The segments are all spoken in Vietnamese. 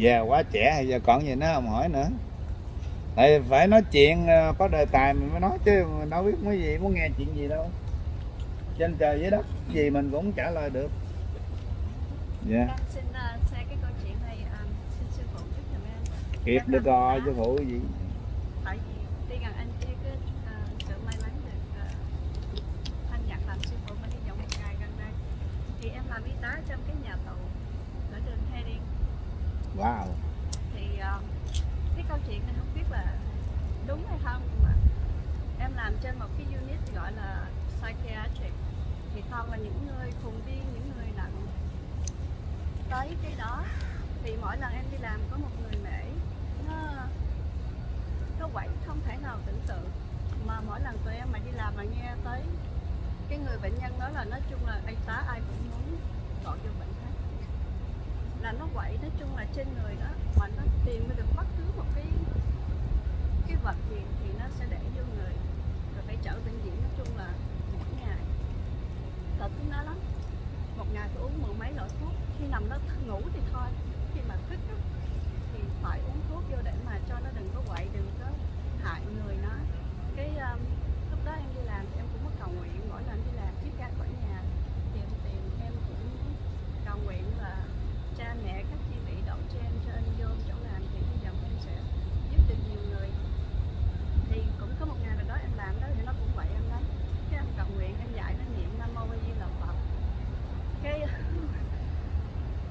già quá trẻ hay giờ còn gì nữa không hỏi nữa. Tại phải nói chuyện ờ, có đề tài mình mới nói chứ mình đâu biết mấy gì muốn nghe chuyện gì đâu. Trên trời dưới đất gì mình cũng trả lời được. Dạ. Em xin uh, share cái câu chuyện này um, xin sư phụ giúp giùm em. kịp được rồi chứ phụ gì? Tại vì tuy rằng anh chưa có uh, sự may mắn được uh, anh nhận làm sư phụ mới đi dòng một ngày gần đây. Thì em làm y tá trong cái nhà tù ở đường Heading wow. Thì uh, cái câu chuyện này không biết là đúng hay không nhưng mà em làm trên một cái unit gọi là psychiatric. Thì toàn là những người khùng điên những người nặng. Tới cái đó thì mỗi lần em đi làm có một người mẹ nó nó quậy không thể nào tưởng tượng. Mà mỗi lần tụi em mà đi làm mà nghe tới cái người bệnh nhân đó là nói chung là y tá ai cũng muốn gọi cho bệnh là nó quậy, nói chung là trên người đó, mà nó tìm được bất cứ một cái cái vật gì thì nó sẽ để vô người, rồi phải chở bệnh viện, nói chung là mỗi ngày. Tật nó lắm. Một ngày phải uống mười mấy loại thuốc, khi nằm đó ngủ thì thôi khi mà thức á, thì phải uống thuốc vô để mà cho nó đừng có quậy đừng có hại người nó cái um, lúc đó em đi làm thì em cũng có cầu nguyện mỗi lần đi làm trước ra khỏi nhà thì em tìm em cũng cầu nguyện là cha mẹ các chị vị đậu trên cho anh vô chỗ làm thì hy vọng em sẽ giúp được nhiều người thì cũng có một ngày nào đó em làm đó thì nó cũng vậy em lắm cái em cầu nguyện em dạy nó niệm nam mô a di đà phật cái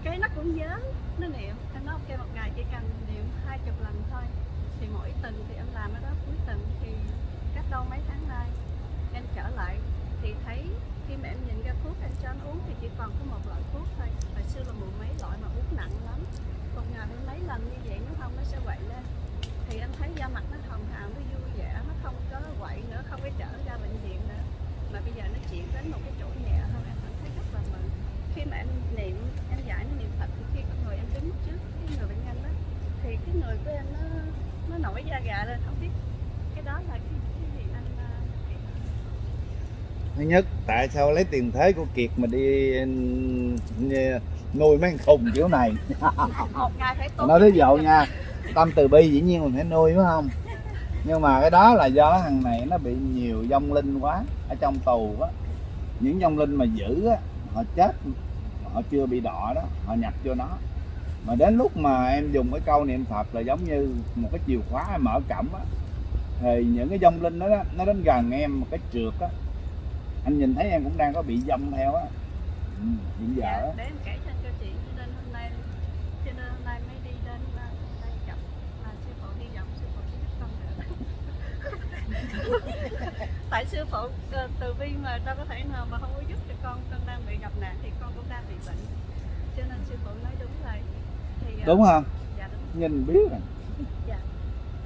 cái nó cũng nhớ nó niệm em nói ok một ngày chỉ cần niệm hai chục lần thôi thì mỗi tuần thì em làm ở đó cuối tuần thì cách đâu mấy tháng nay em trở lại thì thấy khi mà em nhìn ra thuốc em cho nó uống thì chỉ còn có một loại thuốc thôi hồi xưa là mười mấy loại mà uống nặng lắm một ngày đến mấy lần như vậy nó không nó sẽ quậy lên thì em thấy da mặt nó hồng hào nó vui vẻ nó không có quậy nữa không có trở ra bệnh viện nữa mà bây giờ nó chuyển đến một cái chỗ nhẹ hơn em cảm thấy rất là mừng khi mà em niệm em giải nó niệm phật thì khi con người em đứng trước cái người bệnh nhân đó thì cái người của em nó nó nổi da gà lên. Không biết cái đó là cái, cái gì anh à, thứ nhất tại sao lấy tiền thế của kiệt mà đi ừ, nuôi mấy con khùng kiểu này? Nói ví dụ nha tâm từ bi dĩ nhiên mình phải nuôi phải không? Nhưng mà cái đó là do thằng này nó bị nhiều vong linh quá ở trong tù á. Những vong linh mà giữ á họ chết họ chưa bị đọ đó họ nhập vô nó mà đến lúc mà em dùng cái câu niệm phật là giống như một cái chìa khóa em mở cổng á thì những cái vong linh đó, đó nó đến gần em một cái trượt á. Anh nhìn thấy em cũng đang có bị dông theo á. Ừ, hiện giờ dạ, á. để em kể cho anh câu chuyện cho nên hôm nay cho nên hôm nay mới đi đến đây gặp sư phụ hy vọng sư phụ sẽ giúp con được. Tại sư phụ ờ, từ bi mà đâu có thể nào mà không có giúp cho con con đang bị gặp nạn thì con cũng đang bị bệnh. Cho nên sư phụ nói đúng rồi thì ờ, đúng không? Dạ đúng. Nhìn biết rồi.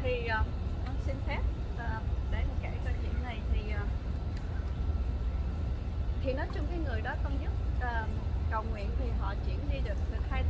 Thì ờ, con xin phép ờ, để mà kể câu chuyện này thì ờ, thì nói chung cái người đó con giúp ờ, cầu nguyện thì họ chuyển đi được được hai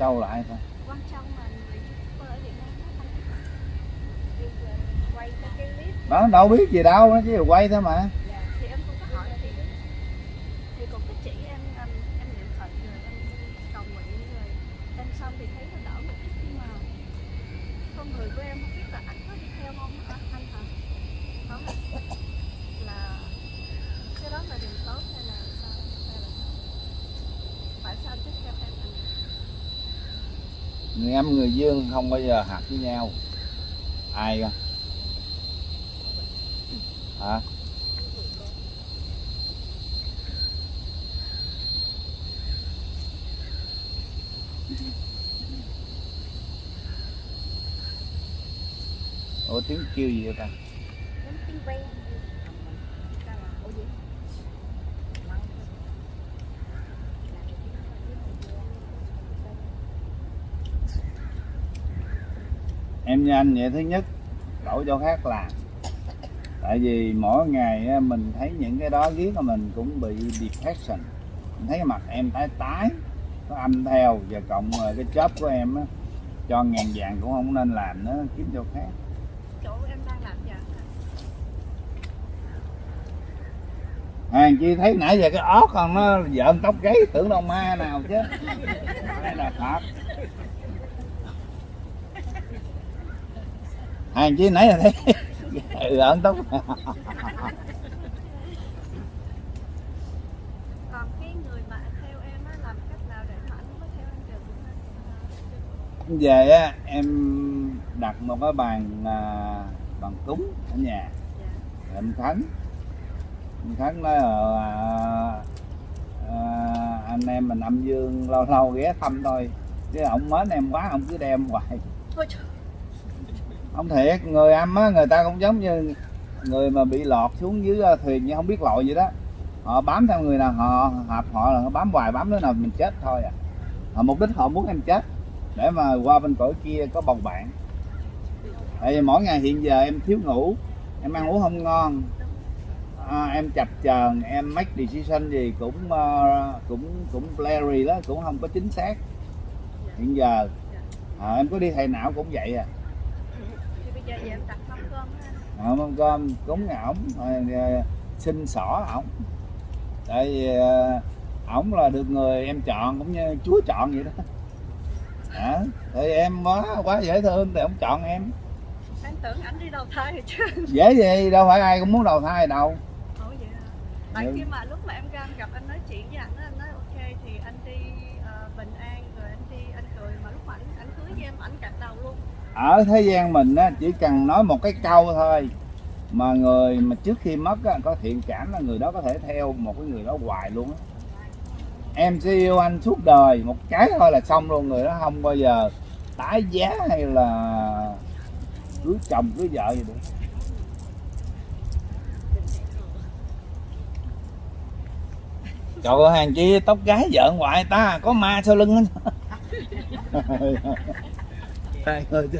châu là ai ta quan châu mà người youtuber ở Việt Nam đó đâu biết gì đâu nó chỉ là quay thôi mà Dạ, thì em cũng có hỏi thì thì cũng có chỉ em em em niệm phật rồi em cầu nguyện rồi em xong thì thấy nó đỡ một chút nhưng mà con người của em không biết là anh có đi theo không à, anh hả có hả? là cái đó là điều tốt hay là sao hay là sao phải sao tiếp theo em anh người âm không bao giờ hạt với nhau. Ai cơ? Hả? Ủa, tiếng kêu gì vậy ta? Tiếng ve sao là ủa gì em như anh vậy thứ nhất đổi chỗ khác làm. Tại vì mỗi ngày mình thấy những cái đó riết là mình cũng bị depression. Mình thấy mặt em tái tái có âm theo và cộng cái job của em á, cho ngàn vàng cũng không nên làm nữa kiếm chỗ khác. Chỗ em đang làm ạ? Hàng chi thấy nãy giờ cái ót còn nó dợn tóc gáy tưởng đâu ma nào chứ. Đây là thật hàng chi nãy giờ thấy gợn tóc còn cái người mà theo em á làm cách nào để mà anh mới theo em được? Cũng về á em đặt một cái bàn à, bàn cúng ở nhà. Dạ. Em khấn em khấn nói là à, anh em mình âm dương lâu lâu ghé thăm thôi. Chứ ông mến em quá ông cứ đem hoài. Thôi trời không thiệt người âm á người ta cũng giống như người mà bị lọt xuống dưới ờ, thuyền nhưng không biết lội vậy đó. Họ bám theo người nào họ hợp họ là họ bám hoài bám đứa nào mình chết thôi à. Họ mục đích họ muốn em chết để mà qua bên cõi kia có bầu bạn. Tại vì mỗi ngày hiện giờ em thiếu ngủ em ăn uống không ngon à, em chập chờn em make decision gì cũng uh, cũng cũng blurry đó cũng không có chính xác. Hiện giờ à, em có đi thầy não cũng vậy à giờ về em đặt mâm cơm anh à, mâm cơm cúng ổng rồi, xin xỏ ổng. Tại vì ờ, ổng là được người em chọn cũng như chúa chọn vậy đó. À, thì em quá quá dễ thương thì ổng chọn em. Em tưởng ảnh đi đầu thai rồi chứ. Dễ gì đâu phải ai cũng muốn đầu thai đâu. Ủa vậy à tại Ừ. khi mà lúc mà em ra em gặp anh nói chuyện với ảnh á, anh nói ok thì anh đi ờ, bình an rồi anh đi anh cười mà lúc mà ảnh ảnh cưới với em ảnh chặt đầu luôn ở thế gian mình á chỉ cần nói một cái câu thôi mà người mà trước khi mất á, có thiện cảm là người đó có thể theo một cái người đó hoài luôn á. Em sẽ yêu anh suốt đời một cái thôi là xong luôn người đó không bao giờ tái giá hay là cưới chồng cưới vợ gì được. Trời ơi hàng chi tóc gái vợ ngoại ta có ma sau lưng á hai người chứ.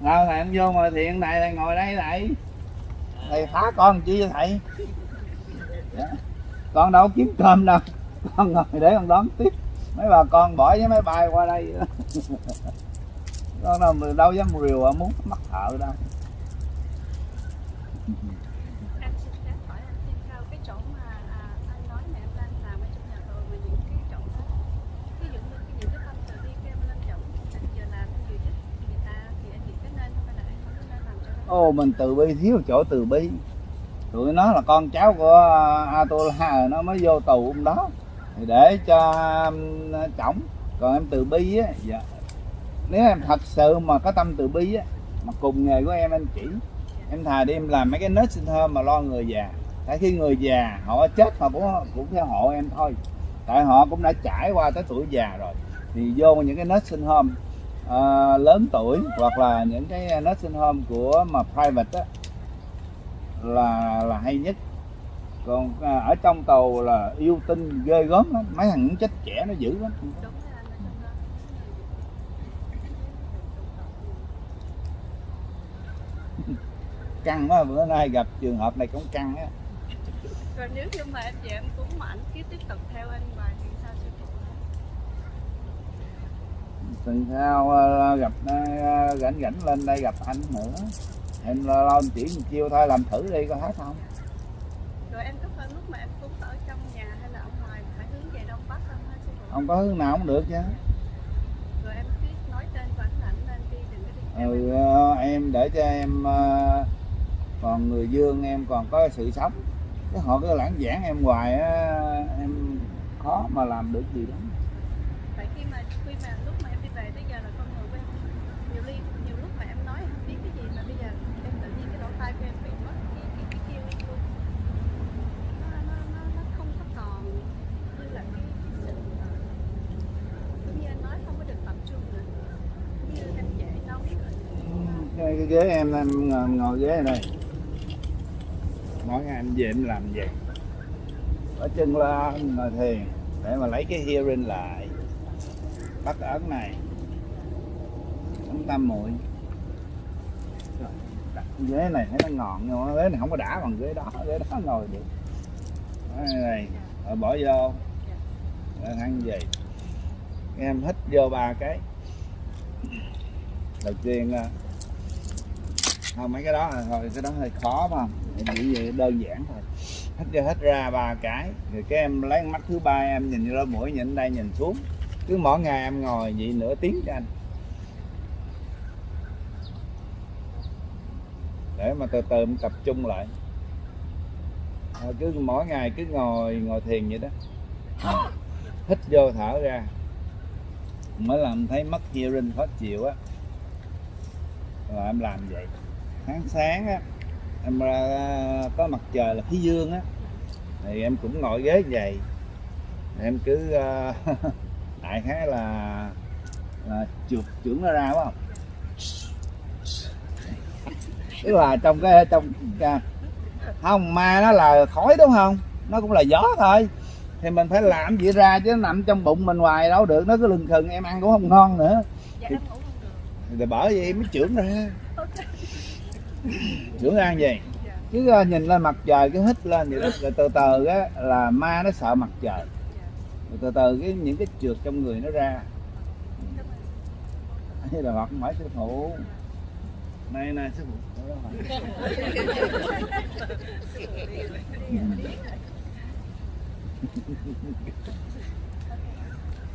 Nào thầy em vô ngồi thiện này thầy ngồi đây thầy Thầy phá con chi vậy thầy? Dạ. Con đâu kiếm cơm đâu. Con ngồi để con đón tiếp. Mấy bà con bỏ với máy bay qua đây. Con đâu, đâu dám rìu ở muốn mắc thợ đâu em xin phép hỏi anh thêm cao cái chỗ mà à, anh nói mà em đang làm ở trong nhà thờ mà những cái chỗ đó ví dụ như cái những cái tâm từ đi kem lên chỗ anh giờ làm anh vừa giúp người ta thì anh nghĩ cái nên không hay là anh không có nên làm cho nó Ô mình từ bi, thiếu chỗ từ bi. Tụi nó là con cháu của à, Atola nó mới vô tù hôm đó. Thì để cho chồng còn em từ bi á dạ. nếu em thật sự mà có tâm từ bi á, mà cùng nghề của em em chỉ, em thà đi em làm mấy cái nursing home mà lo người già. Tại khi người già, họ chết họ cũng cũng theo hộ em thôi. Tại họ cũng đã trải qua tới tuổi già rồi. Thì vô những cái nursing home uh, lớn tuổi hoặc là những cái nursing home của mà private á là là hay nhất. Còn uh, ở trong tàu là yêu tinh ghê gớm lắm mấy thằng chết trẻ nó dữ lắm. Căng quá bữa nay gặp trường hợp này cũng căng á. Còn nếu như mà em về em cũng mà anh cứ tiếp tục theo anh hoài thì sao sư phụ tuần sau ờ, gặp ờ, rảnh rảnh lên đây gặp anh nữa. Em lo lo chỉ một chiêu thôi làm thử đi coi hết không? Rồi em có phải lúc mà em cúng ở trong nhà hay là ở ngoài phải hướng về đông bắc không hả sư phụ không có hướng nào cũng được chứ. Rồi em cứ nói tên của anh là anh nên đi đừng có đi ừ, em. ờ, em để cho em còn người dương em còn có sự sống. Cái họ cứ lãng giảng em hoài á em khó mà làm được gì đó tại khi mà khi mà lúc mà em đi về tới giờ là con người của em nhiều ly nhiều lúc mà em nói em không biết cái gì mà bây giờ em tự nhiên cái lỗ tai của em bị mất cái cái cái kêu lên luôn nó nó nó nó không có còn như là cái cái sự ờ, giống như anh nói không có được tập trung nữa như em dễ nói rồi cái, cái ghế em em ngồi, ngồi ghế này đây. Mỗi ngày em về em làm vậy ở chân lên ngồi thiền để mà lấy cái hearing lại. Bắt ấn này. Ấn tâm muội. Ghế này thấy nó ngọn nhưng mà ghế này không có đã bằng ghế đó ghế đó ngồi được. Đó, này rồi bỏ vô. Rồi ăn gì? Em hít vô ba cái. Đầu tiên à, không mấy cái đó là thôi, cái đó hơi khó mà. Em chỉ vậy đơn giản thôi. Hít vô hít ra ba cái. Rồi cái em lấy mắt thứ ba, em nhìn ra mũi, nhìn đây, nhìn xuống. Cứ mỗi ngày em ngồi vậy nửa tiếng cho anh. Để mà từ từ em tập trung lại. Rồi cứ mỗi ngày cứ ngồi ngồi thiền vậy đó. Hít vô thở ra. Mới làm thấy mất hearing khó chịu á. Rồi em làm vậy sáng sáng á em ra có mặt trời là phía dương á thì em cũng ngồi ghế vậy. Em cứ ờ, đại khái là là trượt trưởng nó ra phải không? Tức là trong cái trong à, không ma nó là khói đúng không? Nó cũng là gió thôi. Thì mình phải làm gì ra chứ nó nằm trong bụng mình hoài đâu được. Nó cứ lừng khừng em ăn cũng không ngon nữa. Dạ được. Thì bởi vậy mới trưởng ra trưởng vậy dạ chứ ờ, nhìn lên mặt trời cứ hít lên vậy đó. Rồi từ từ á là ma nó sợ mặt trời. Rồi từ từ cái những cái trượt trong người nó ra. Hay là hoặc hỏi sư phụ này này sư phụ đó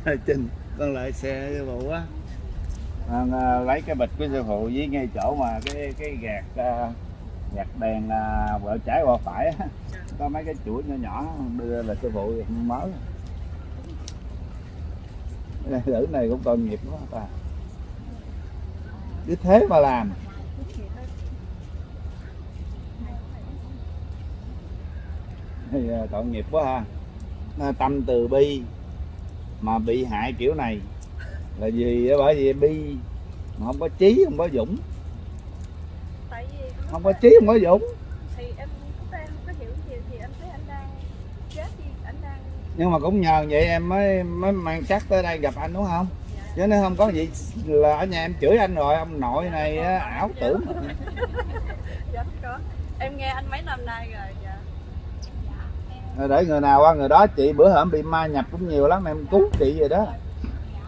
rồi. Trinh con lại xe sư phụ á à, lấy cái bịch của sư phụ với ngay chỗ mà cái cái gạt à, gạt đèn à, vợ trái qua phải á. Có mấy cái chuỗi nhỏ nhỏ đưa là sư phụ mới. Nữ này cũng tội nghiệp quá ta. Cứ thế mà làm. Thì tội nghiệp quá ha. Tâm từ bi mà bị hại kiểu này là gì á, bởi vì bi mà không có trí không có dũng. Tại vì không có trí không có dũng. Thì em lúc em không có hiểu gì thì em thấy anh đang chết đi anh đang nhưng mà cũng nhờ vậy em mới mới mang chắc tới đây gặp anh đúng không? Dạ. Chứ nếu không có gì là ở nhà em chửi anh rồi ông nội này á, ảo tưởng. dạ không có. Em nghe anh mấy năm nay rồi dạ. Để người nào qua người đó chị bữa hổm bị ma nhập cũng nhiều lắm em cứu chị rồi đó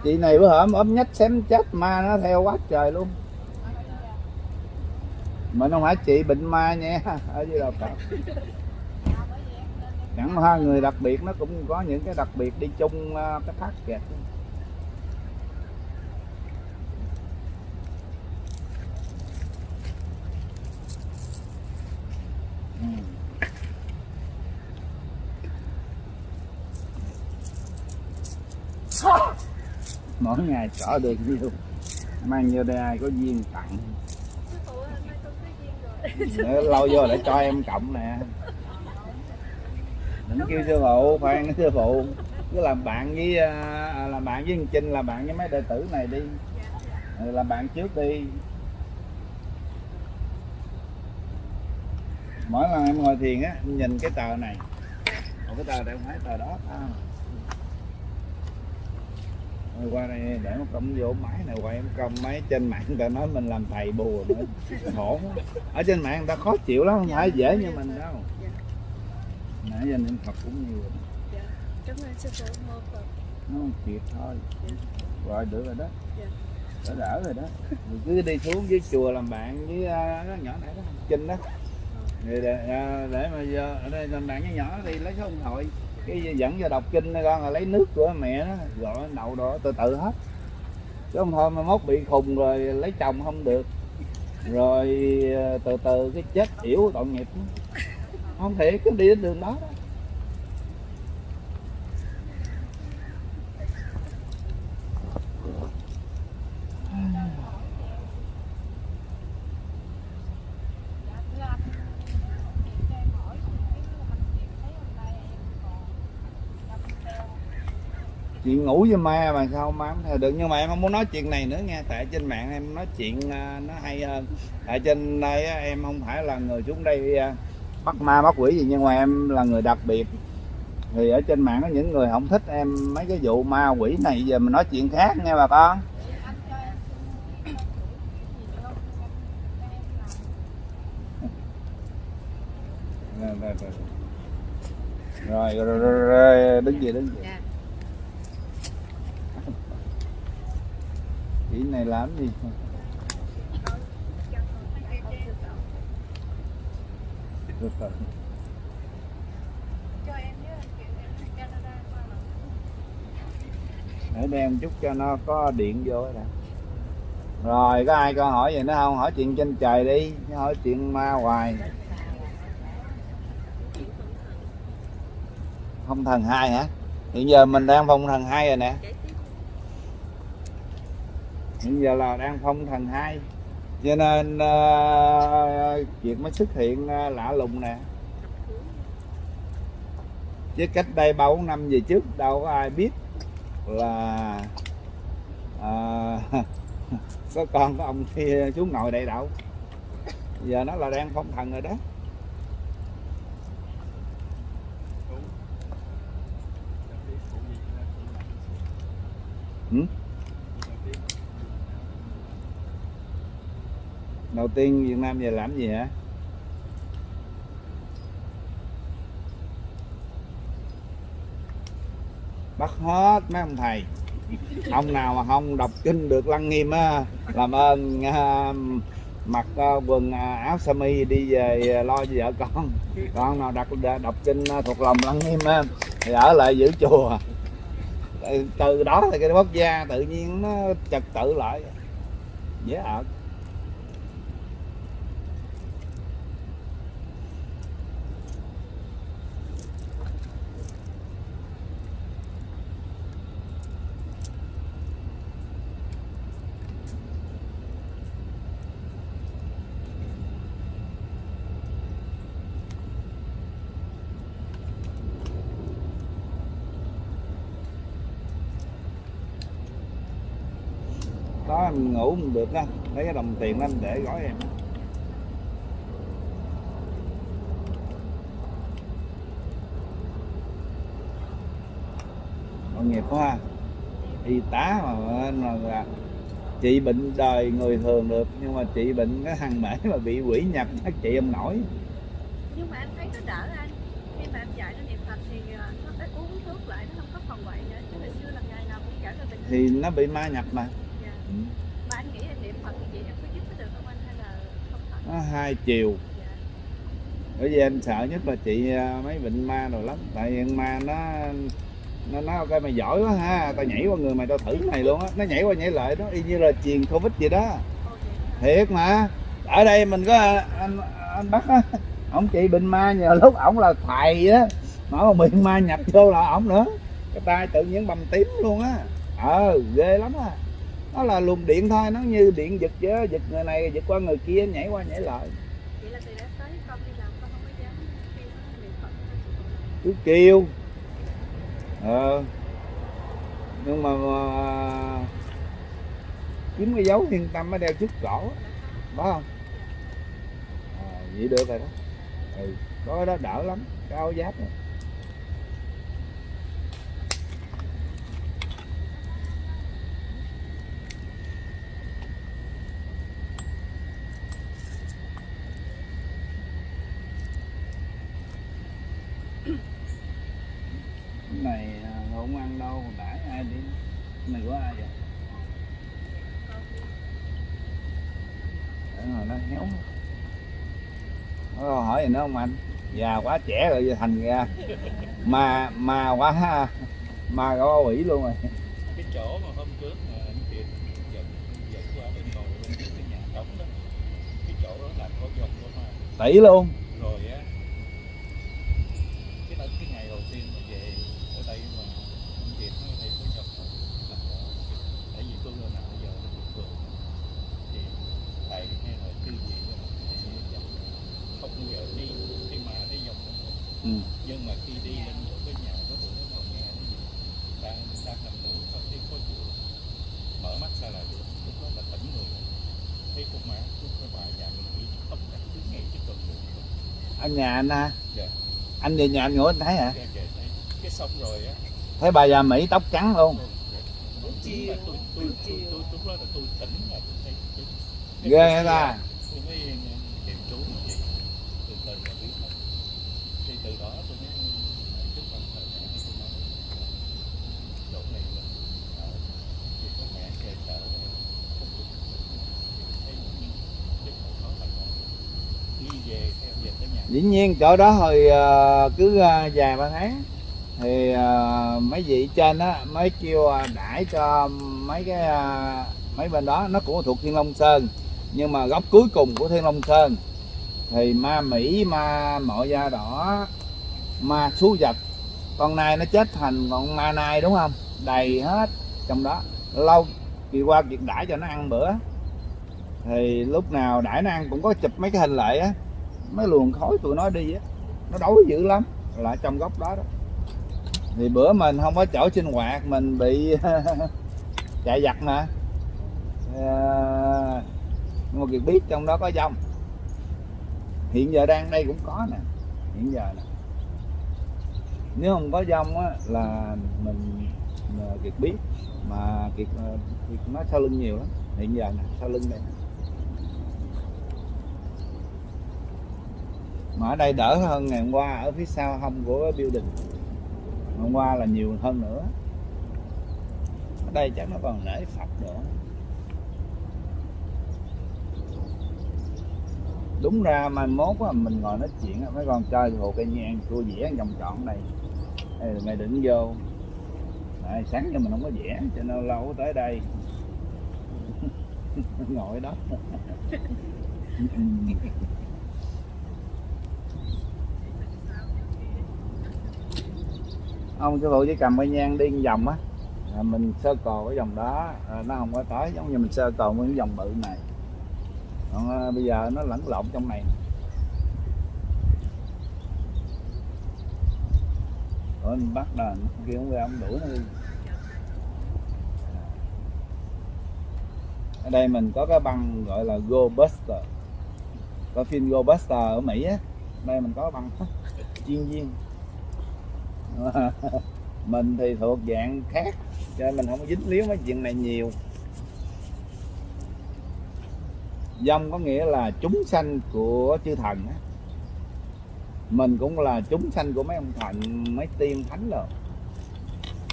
chị này bữa hổm ốm nhách xém chết, ma nó theo quá trời luôn. Mà không phải chị bệnh ma nha, ở dưới đầu phải chẳng qua người đặc biệt nó cũng có những cái đặc biệt đi chung à, cái thác kẹt Ừ. mỗi ngày cỏ được nhiêu mang vô đây ai có duyên tặng. Để lâu vô để cho em cộng nè. Đừng kêu sư phụ khoan sư phụ. Cứ làm bạn với à, làm bạn với thằng Trinh làm bạn với mấy đệ tử này đi. Ừ, làm bạn trước đi. Mỗi lần em ngồi thiền á nhìn cái tờ này. Còn cái tờ này không phải tờ đó à. Rồi qua đây để nó công vô máy này quay em công máy trên mạng người ta nói mình làm thầy bùa nữa. Khổ ở trên mạng người ta khó chịu lắm không phải dễ như mình đâu. Nãy giờ niệm Phật cũng nhiều rồi. Cảm ơn sư phụ mô phật nó không kịp thôi. Rồi được rồi đó. Đỡ đỡ rồi đó. Mình cứ đi xuống với chùa làm bạn với uh, nhỏ này đó Trinh đó. Để, để, để mà giờ ở đây làm bạn với nhỏ thì lấy số điện thoại cái dẫn vô đọc kinh này con là lấy nước của mẹ nó gọi đậu đó từ từ hết. Chứ không thôi mà mốt bị khùng rồi lấy chồng không được. Rồi ờ, từ từ cái chết yểu tội nghiệp. Không thể cứ đi đến đường đó, đó. Chuyện ngủ với ma mà sao ma không theo được? Nhưng mà em không muốn nói chuyện này nữa nghe tại trên mạng em nói chuyện à, nó hay hơn. Tại trên đây em không phải là người xuống đây à, bắt ma bắt quỷ gì nhưng mà em là người đặc biệt. Thì ở trên mạng có những người không thích em mấy cái vụ ma quỷ này. Giờ mình nói chuyện khác nghe bà con. Rồi, rồi, rồi. rồi, rồi, rồi, rồi, đứng gì đứng gì Dạ. chỉ này làm gì Từ từ. cho em với anh chị em đi để đem chút cho nó có điện vô đó rồi, có ai câu hỏi gì nữa không? Hỏi chuyện trên trời đi hỏi chuyện ma hoài. Không thần hai hả? Hiện giờ mình đang phong thần hai rồi nè hiện giờ là đang phong thần hai. Cho nên uh, chuyện mới xuất hiện uh, lạ lùng nè. Chứ cách đây ba bốn năm về trước đâu có ai biết là à, có con có ông kia chú ngồi đây đâu. Giờ nó là đang phong thần rồi đó. Ừ? Đầu tiên Việt Nam về làm gì hả? Bắt hết mấy ông thầy. Ông nào mà không đọc kinh được lăng nghiêm á làm ơn à, mặc à, quần à, áo sơ mi đi về à, lo cho vợ con. Con nào đọc à, đọc kinh à, thuộc lòng lăng nghiêm á thì ở lại giữ chùa. Từ, từ đó thì cái quốc gia tự nhiên nó trật tự lại. Dễ yeah. ợt. Em ngủ không được á lấy cái đồng tiền em để gói em. Tội nghiệp quá y tá mà mà là trị bệnh đời người thường được nhưng mà trị bệnh cái thằng mễ mà bị quỷ nhập chắc trị không nổi. Nhưng mà anh thấy nó đỡ anh. Khi mà em dạy nó niệm phật thì ờ, nó phải uống thuốc lại nó không có phòng bệnh nữa. Chứ hồi xưa là ngày nào cũng trở lại bệnh thì nó bị ma nhập mà. Dạ. ừ. mà anh nghĩ là niệm phật như vậy em có giúp nó được không anh hay là không thật nó hai chiều. Bởi vì em sợ nhất là chị à, mấy bệnh ma rồi lắm. Tại vì ma nó nó nói ok mày giỏi quá ha. Tao nhảy qua người mày tao thử cái này luôn á. Nó nhảy qua nhảy lại đó, y như là truyền covid vậy đó. Thiệt mà. Ở đây mình có à, anh anh bắt á. Ông chị bệnh ma nhờ lúc ổng là thầy á. Mà ông bị ma nhập vô là ổng nữa. Cái tay tự nhiên bầm tím luôn á. Ờ ghê lắm á nó là luồng điện thôi nó như điện giật chứ giật người này giật qua người kia nhảy qua nhảy lại. Vậy là từ đó tới con đi làm con không có dám kêu nó niệm Phật cứ kêu. Ờ. Nhưng mà, mà kiếm cái dấu yên tâm mới đeo trước cổ. Đó không? À, vậy được rồi đó. Ừ, có đó đỡ lắm áo giáp này cái này à, không ăn đâu đãi ai đi cái này của ai vậy? Để rồi nó héo nó hỏi gì nữa không anh? Già quá trẻ rồi giờ thành ra mà mà quá ha. Mà có quỷ luôn rồi. Cái chỗ mà hôm trước mà anh Kiệt dẫn dẫn qua bên ngồi bên cái nhà trống đó cái chỗ đó là có dòng của ma. Tỷ luôn rồi á cái đó cái ngày đầu tiên mà về ở đây mà anh Kiệt nói đây có dòng đó là có tại vì tôi là nào bây giờ là bình thường thì thầy hay là tư gì đó thầy dòng không bao giờ đi đi mà đi dòng đó ừ. nhưng mà khi đi lên chỗ cái nhà có bữa ngồi nghe cái gì đang đang nằm ngủ sau khi có chuyện mở mắt ra là lúc đó là tỉnh người. Thấy con má lúc cái bà già mình nghĩ tóc cả cứ ngay trước cơn ngủ anh nhà anh ha? Dạ. anh về nhà anh ngủ anh thấy hả? Cái cái cái, cái xong rồi á. Thấy bà già mỹ tóc trắng luôn. Tôi tôi tôi tôi tôi tôi đó là tôi tỉnh là tôi thấy ghê ta tôi mới tìm chú nó vậy từ từ là biết hết thì từ đó tôi mới trước mặt thầy mẹ tôi nói chỗ này là ở chỉ có mẹ kề cỡ không được thấy những cái chỗ đó là còn đi về về tới nhà dĩ nhiên, chỗ đó hồi ờ, cứ ờ, vài ba tháng, thì ờ, mấy vị trên á, mới kêu đãi cho mấy cái mấy bên đó. Nó cũng thuộc thiên long sơn, nhưng mà góc cuối cùng của thiên long sơn, thì ma mỹ, ma mọ da đỏ, ma xú vật, con nai nó chết thành con ma nai, đúng không? Đầy hết trong đó. Lâu, kỳ qua, việc đãi cho nó ăn bữa. Thì lúc nào đãi nó ăn cũng có chụp mấy cái hình lại á mấy luồng khói tụi nó đi á nó đói dữ lắm là trong góc đó đó. Thì bữa mình không có chỗ sinh hoạt mình bị chạy giặt mà. À, nhưng mà Kiệt biết trong đó có dông. Hiện giờ đang đây cũng có nè hiện giờ nè. Nếu không có dông á là mình Kiệt biết mà Kiệt, ờ, Kiệt nó sau lưng nhiều lắm. Hiện giờ nè sau lưng đây nè. Mà ở đây đỡ hơn ngày hôm qua ở phía sau hông của building. Hôm qua là nhiều hơn nữa. Ở đây chắc nó còn nể phật nữa. Đúng ra mai mốt á, mình ngồi nói chuyện mấy con chơi hồ cây nhang tôi vẽ vòng tròn đây Ê, mày đừng vô. Đấy, sáng giờ mình không có vẽ cho nên lâu tới đây. Ngồi đó ông sư phụ chỉ cầm cái nhang đi vòng á. À, mình sơ cò cái vòng đó. À, nó không có tới giống như mình sơ cò nguyên cái vòng bự này. Còn à, bây giờ nó lẫn lộn trong này. Rồi mình bắt là kia không ra ông đuổi nó đi. Ở đây mình có cái băng gọi là Go Buster. Có phim Go Buster ở Mỹ á. Đây mình có băng. Chuyên viên. mình thì thuộc dạng khác, cho nên mình không có dính líu mấy chuyện này nhiều. Dông có nghĩa là chúng sanh của chư thần á. Mình cũng là chúng sanh của mấy ông thần, mấy tiên thánh rồi.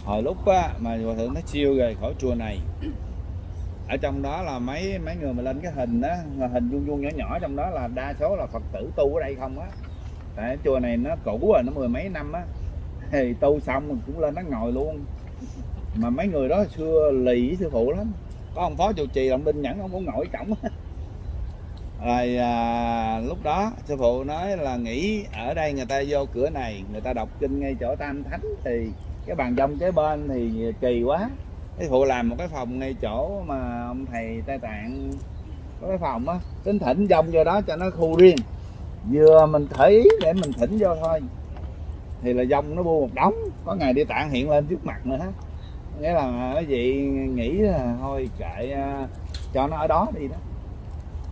Hồi lúc á, mà hòa thượng nó siêu rồi khỏi chùa này, ở trong đó là mấy mấy người mà lên cái hình á hình vuông vuông nhỏ nhỏ, trong đó là đa số là phật tử tu ở đây không á. Tại chùa này nó cũ rồi, nó mười mấy năm á thì tu xong mình cũng lên nó ngồi luôn. Mà mấy người đó xưa lì với sư phụ lắm. Có ông phó trụ trì ông đinh nhẫn ông cũng ngồi cổng. Rồi à, lúc đó sư phụ nói là nghĩ ở đây người ta vô cửa này người ta đọc kinh ngay chỗ tam thánh thì cái bàn dông kế bên thì kỳ quá. Cái phụ làm một cái phòng ngay chỗ mà ông thầy tây tạng có cái phòng á. Tính thỉnh dông vô đó cho nó khu riêng. Vừa mình thấy để mình thỉnh vô thôi thì là dông nó bu một đống có ngày đi tạng hiện lên trước mặt nữa. Nghĩa là cái gì nghĩ là thôi kệ à, cho nó ở đó đi đó.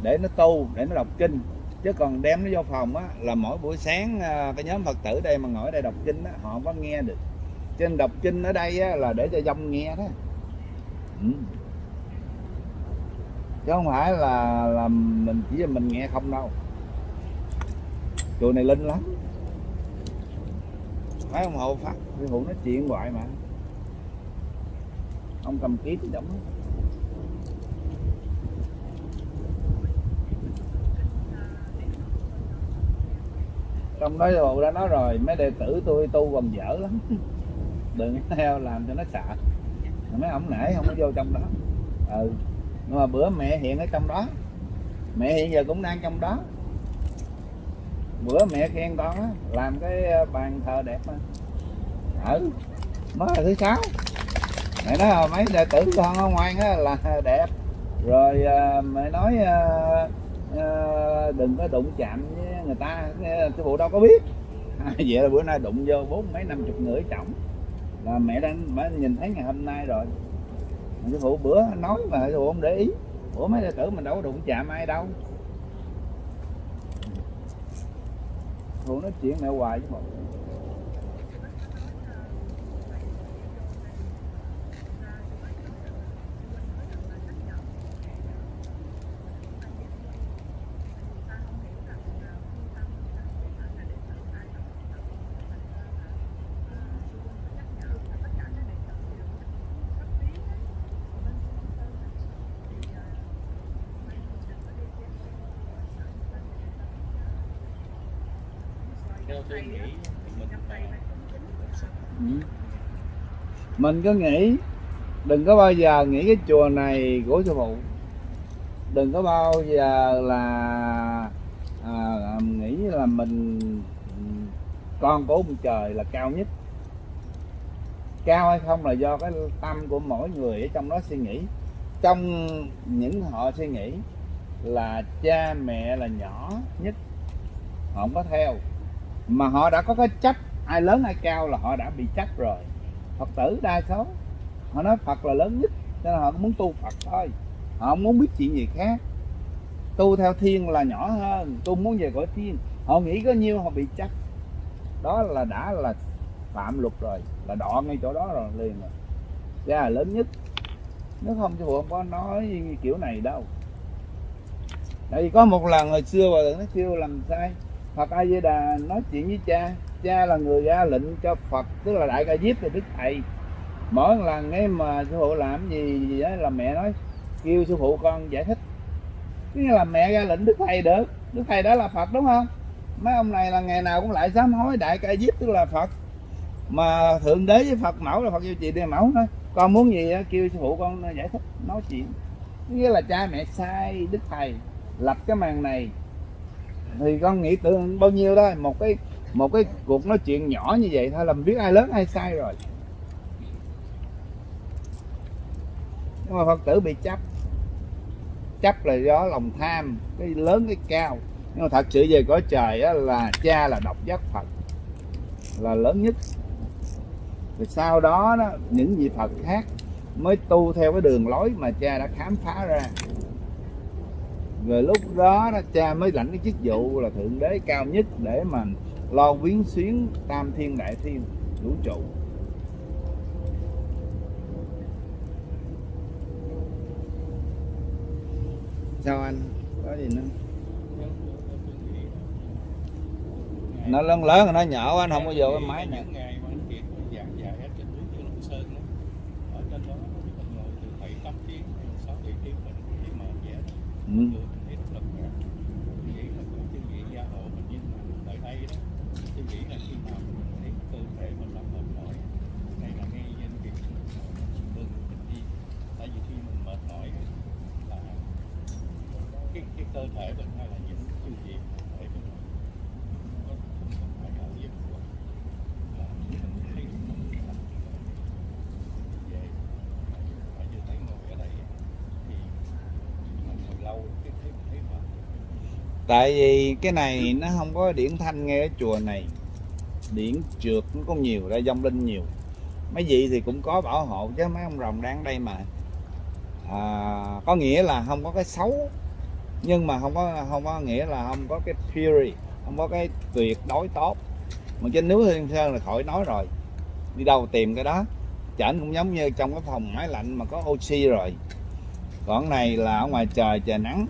Để nó tu để nó đọc kinh. Chứ còn đem nó vô phòng á là mỗi buổi sáng à, cái nhóm phật tử đây mà ngồi ở đây đọc kinh á họ không có nghe được. Trên đọc kinh ở đây á, là để cho dông nghe đó. Ừ. chứ không phải là là mình chỉ là mình nghe không đâu. Chùa này linh lắm mấy ông hộ pháp cái phụ nói chuyện hoài mà. Ông cầm ký thì đóng trong đó bộ đã nói rồi, mấy đệ tử tôi tu còn dở lắm. Đừng theo làm cho nó sợ. Mấy ông nãy không có vô trong đó. Ừ nhưng mà bữa mẹ hiện ở trong đó. Mẹ hiện giờ cũng đang trong đó bữa mẹ khen con á làm cái ờ, bàn thờ đẹp mà. Ừ mới là thứ sáu. Mẹ nói là mấy đệ tử con ở ngoan á là đẹp. Rồi à, mẹ nói à, à, đừng có đụng chạm với người ta sư phụ đâu có biết. Vậy là bữa nay đụng vô bốn mấy năm chục người trọng. Là mẹ đang mẹ nhìn thấy ngày hôm nay rồi. Sư phụ bữa nói mà cái không để ý. Ủa mấy đệ tử mình đâu có đụng chạm ai đâu. Phụ nói chuyện mẹ hoài với mọi tôi nghĩ mình Ừ. mình cứ nghĩ đừng có bao giờ nghĩ cái chùa này của sư phụ. Đừng có bao giờ là à, nghĩ là mình con của ông trời là cao nhất. Cao hay không là do cái tâm của mỗi người ở trong đó suy nghĩ. Trong những họ suy nghĩ là cha mẹ là nhỏ nhất họ không có theo mà họ đã có cái chấp ai lớn ai cao là họ đã bị chấp rồi. Phật tử đa số, họ nói phật là lớn nhất nên họ muốn tu phật thôi. Họ không muốn biết chuyện gì khác. Tu theo thiên là nhỏ hơn, tu muốn về cõi thiên. Họ nghĩ có nhiêu họ bị chấp đó là đã là phạm luật rồi, là đọ ngay chỗ đó rồi, liền rồi. Ra là lớn nhất. Nếu không chứ không có nói kiểu này đâu. Tại vì có một lần hồi xưa bà nó kêu làm sai. Phật A Di Đà nói chuyện với cha. Cha là người ra lệnh cho Phật tức là đại ca diếp thì đức thầy. Mỗi lần nghe mà sư phụ làm gì, gì đó là mẹ nói kêu sư phụ con giải thích. Cứ như là mẹ ra lệnh đức thầy được. Đức thầy đó là Phật đúng không? Mấy ông này là ngày nào cũng lại sám hối đại ca diếp tức là Phật. Mà thượng đế với Phật mẫu là Phật yêu chị đề mẫu thôi con muốn gì đó, kêu sư phụ con giải thích nói chuyện. Nghĩa là cha mẹ sai đức thầy lập cái màn này thì con nghĩ tưởng bao nhiêu đó một cái một cái cuộc nói chuyện nhỏ như vậy thôi làm biết ai lớn ai sai rồi. Nhưng mà phật tử bị chấp. Chấp là do lòng tham cái lớn cái cao. Nhưng mà thật sự về cõi trời á, là cha là độc giác phật là lớn nhất. Rồi sau đó, đó những vị phật khác mới tu theo cái đường lối mà cha đã khám phá ra rồi lúc đó, đó cha mới lãnh cái chức vụ là thượng đế cao nhất để mà lo viếng xuyến tam thiên đại thiên vũ trụ. Sao anh? Có gì nữa? Nó lớn lớn rồi nó nhỏ anh không có vô cái máy này những ngày mà anh kiệt giảng dạy ở trên núi Trường Long Sơn đó ở trên đó mình ngồi từ bảy tám tiếng sáu bảy tiếng mình đi mở vẽ đó ừ. người mình thấy rất là khỏe mình nghĩ là cũng chương vị gia hộ mình nhưng mà tại đây đó tôi nghĩ là khi nào mình thấy cơ thể mình nó mệt mỏi hay là ngay nhân việc mình đừng mình đi tại vì khi mình mệt mỏi á, là cái cái cơ thể mình hay là những chương vị thể mình nó không phải là giấc ngủ là mình thấy mình về tại vì cái này nó không có điển thanh nghe ở chùa này. Điển trượt nó có nhiều ra dông linh nhiều. Mấy vị thì cũng có bảo hộ chứ mấy ông rồng đang đây mà. À, có nghĩa là không có cái xấu nhưng mà không có không có nghĩa là không có cái purity không có cái tuyệt đối tốt. Mà trên núi Thiên Sơn là khỏi nói rồi. Đi đâu tìm cái đó. Chảnh cũng giống như trong cái phòng máy lạnh mà có oxy rồi. Còn này là ở ngoài trời trời nắng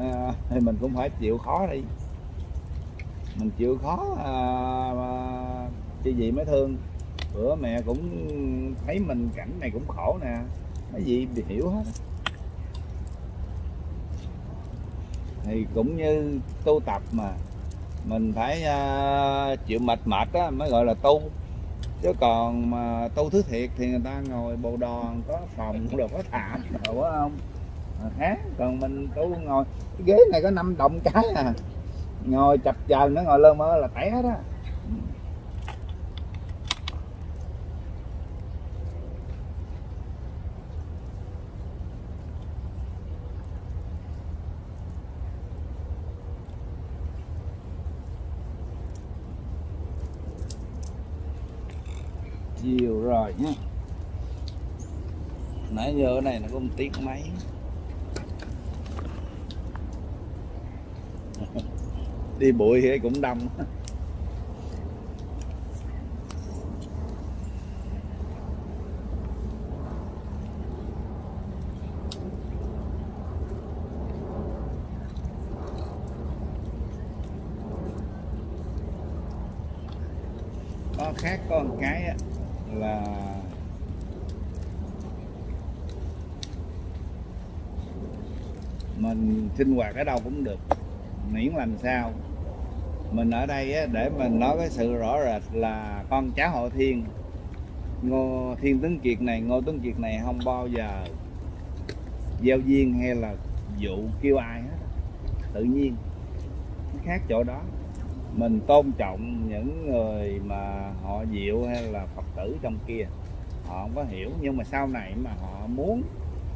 à, thì mình cũng phải chịu khó đi. Mình chịu khó à, à, chứ gì mới thương. Bữa mẹ cũng thấy mình cảnh này cũng khổ nè. Mấy gì hiểu hết. Thì cũng như tu tập mà mình phải à, chịu mệt mệt á mới gọi là tu. Chứ còn mà tu thứ thiệt thì người ta ngồi bồ đòn có phòng cũng được, có thảm rồi quá không? Mà khác còn mình tu ngồi. Cái ghế này có năm động cái à. Ngồi chập chờn nó ngồi lơ mơ là té đó chiều rồi nhé nãy giờ này nó có một tiếng mấy? Đi bụi thì cũng đông. Có khác có một cái là mình sinh hoạt ở đâu cũng được miễn làm sao. Mình ở đây á, để mình nói cái sự rõ rệt là con cháu họ thiên. Ngô thiên tướng kiệt này ngô tướng kiệt này không bao giờ giao duyên hay là dụ kêu ai hết. Tự nhiên nó khác chỗ đó. Mình tôn trọng những người mà họ diệu hay là phật tử trong kia. Họ không có hiểu nhưng mà sau này mà họ muốn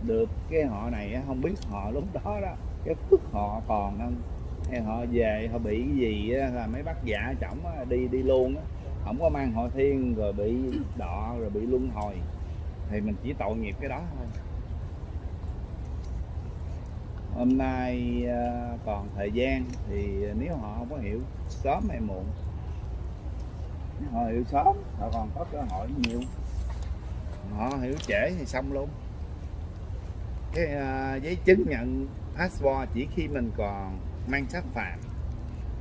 được cái họ này không biết họ lúc đó đó cái phước họ còn không hay họ về họ bị cái gì á, là mấy bác giả chổng á, đi đi luôn á. Không có mang họ thiên rồi bị đọ rồi bị luân hồi. Thì mình chỉ tội nghiệp cái đó thôi. Hôm nay à, còn thời gian thì nếu họ không có hiểu sớm hay muộn. Nếu họ hiểu sớm họ còn có cơ hội nhiều. Họ hiểu trễ thì xong luôn. Cái uh, giấy chứng nhận passport chỉ khi mình còn mang sắc phạm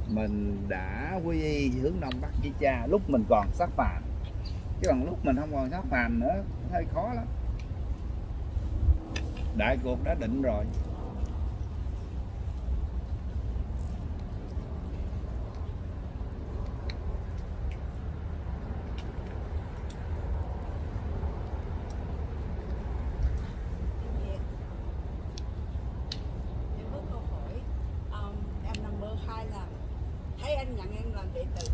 mình đã quy y hướng đông bắc với cha, lúc mình còn sắc phạm chứ còn lúc mình không còn sắc phạm nữa, hơi khó lắm. Đại cuộc đã định rồi em có câu hỏi um, em nằm mơ hai lần thấy anh nhận em làm đệ tử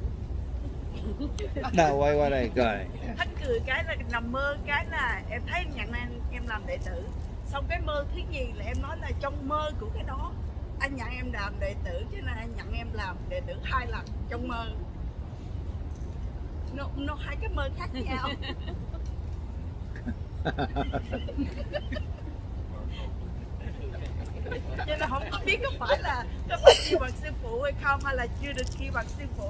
đâu quay qua đây cười thách cười cái là nằm mơ cái là em thấy nhận em em làm đệ tử. Xong cái mơ thứ gì là em nói là trong mơ của cái đó anh nhận em làm đệ tử cho nên anh nhận em làm đệ tử hai lần trong mơ. Nó, nó hai cái mơ khác nhau. Cho nên không có biết có phải là có phải kêu bằng sư phụ hay không hay là chưa được kêu bằng sư phụ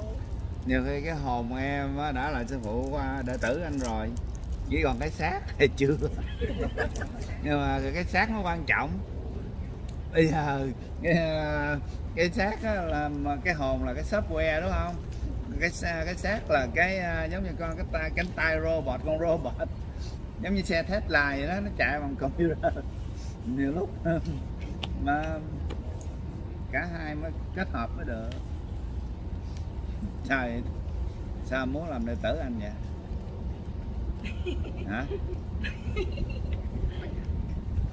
nhiều khi cái hồn em đã là sư phụ đệ tử anh rồi. Chỉ còn cái xác thì chưa. Nhưng mà cái xác nó quan trọng. Bây giờ cái, cái xác là mà cái hồn là cái software đúng không? Cái cái xác là cái à, giống như con cái tay cánh tay robot con robot. Giống như xe Tesla vậy đó nó chạy bằng computer. Nhiều lúc mà cả hai mới kết hợp mới được sao vậy? sao muốn làm đệ tử anh vậy? Hả?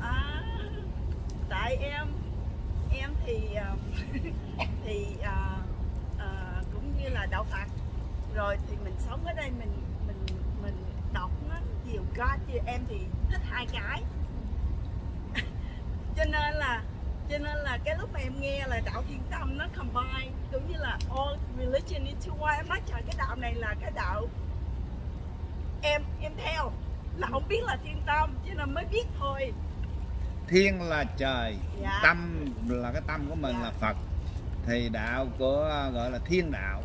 À, tại em em thì um, thì à, à, cũng như là đạo Phật. Rồi thì mình sống ở đây mình mình mình đọc nó nhiều God chứ em thì thích hai cái. Cho nên là cho nên là cái lúc mà em nghe là đạo thiên tâm nó combine cũng như là all religion into one em nói trời cái đạo này là cái đạo em em theo. Là không biết là thiên tâm cho nên mới biết thôi. Thiên là trời dạ. tâm là cái tâm của mình Dạ. là phật. Thì đạo của gọi là thiên đạo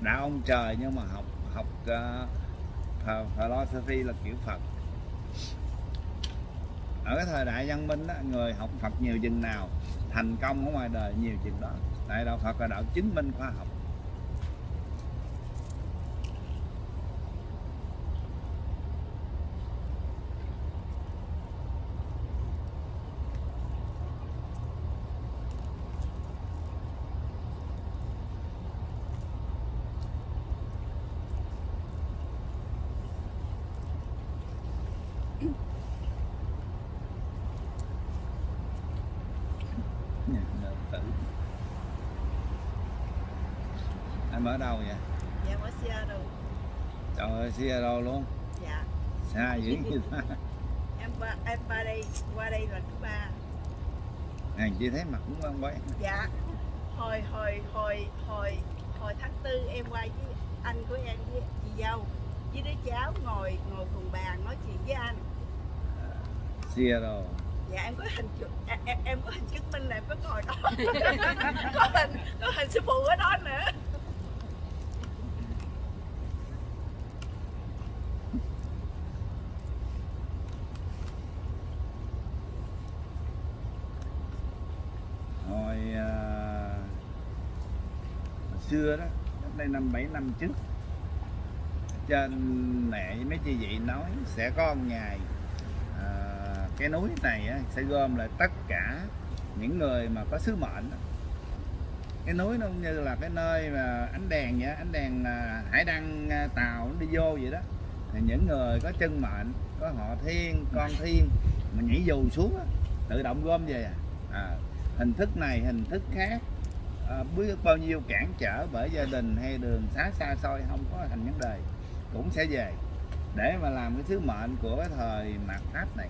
đạo ông trời nhưng mà học học uh, ph- philosophy là kiểu phật ở cái thời đại văn minh đó, người học phật nhiều chừng nào thành công ở ngoài đời nhiều chừng đó. Tại đạo phật là đạo chứng minh khoa học Nhà đời tử em ở đâu vậy? Dạ ở Seattle. Trời ơi Seattle luôn. Dạ. Xa dữ như ta em qua em qua đây qua đây là thứ ba. Hàng chi thấy mặt cũng quen quen dạ. Hồi hồi hồi hồi hồi tháng tư em qua với anh của em với chị dâu. Với đứa cháu ngồi ngồi cùng bàn nói chuyện với anh. Seattle. Dạ em có hình chụp em, em, em có hình chứng minh là em có ngồi đó. Có hình có hình sư phụ ở đó nữa hồi, à, hồi xưa đó cách đây năm trước. Trên mẹ mấy chị vị nói sẽ có một ngày à, cái núi này á, sẽ gom lại tất cả những người mà có sứ mệnh cái núi nó cũng như là cái nơi mà ánh đèn vậy ánh đèn à, hải đăng à, tàu nó đi vô vậy đó. Thì những người có chân mệnh có họ thiên con thiên mà nhảy dù xuống á, tự động gom về à, à hình thức này hình thức khác à, biết bao nhiêu cản trở bởi gia đình hay đường xá xa xôi không có thành vấn đề cũng sẽ về để mà làm cái sứ mệnh của cái thời mạt pháp này.